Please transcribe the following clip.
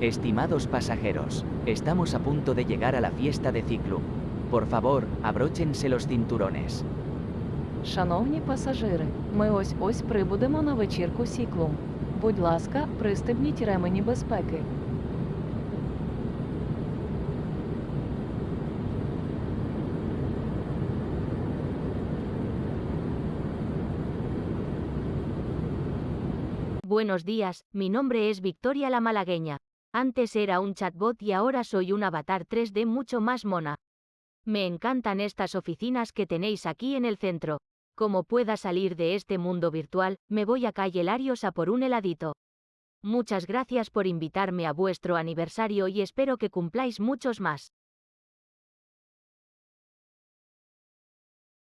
Estimados pasajeros, estamos a punto de llegar a la fiesta de Ciclum. Por favor, abróchense los cinturones. Шановні пасажири, ми ось ось прибудемо на вечірку Сіклум. Будь ласка, пристебніть ремені безпеки. Buenos días, mi nombre es Victoria la Malagueña. Antes era un chatbot y ahora soy un avatar 3D mucho más mona. Me encantan estas oficinas que tenéis aquí en el centro. Como pueda salir de este mundo virtual, me voy a calle Larios a por un heladito. Muchas gracias por invitarme a vuestro aniversario y espero que cumpláis muchos más.